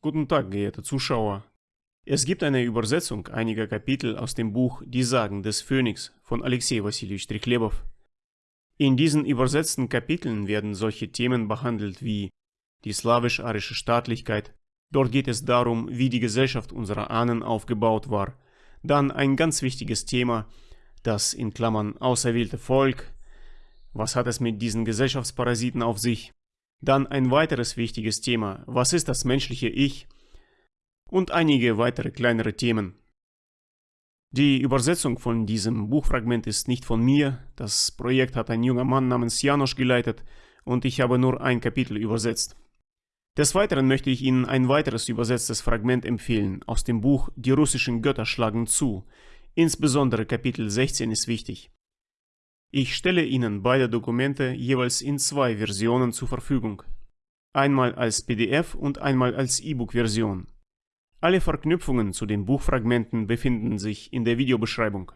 Guten Tag, geehrte Zuschauer. Es gibt eine Übersetzung einiger Kapitel aus dem Buch Die Sagen des Phönix von Alexei Wassiljewitsch Trichlebow. In diesen übersetzten Kapiteln werden solche Themen behandelt wie die slawisch-arische Staatlichkeit. Dort geht es darum, wie die Gesellschaft unserer Ahnen aufgebaut war. Dann ein ganz wichtiges Thema, das in Klammern auserwählte Volk. Was hat es mit diesen Gesellschaftsparasiten auf sich? Dann ein weiteres wichtiges Thema, was ist das menschliche Ich? Und einige weitere kleinere Themen. Die Übersetzung von diesem Buchfragment ist nicht von mir, das Projekt hat ein junger Mann namens Janosch geleitet und ich habe nur ein Kapitel übersetzt. Des Weiteren möchte ich Ihnen ein weiteres übersetztes Fragment empfehlen aus dem Buch Die russischen Götter schlagen zu, insbesondere Kapitel 16 ist wichtig. Ich stelle Ihnen beide Dokumente jeweils in zwei Versionen zur Verfügung. Einmal als PDF und einmal als E-Book-Version. Alle Verknüpfungen zu den Buchfragmenten befinden sich in der Videobeschreibung.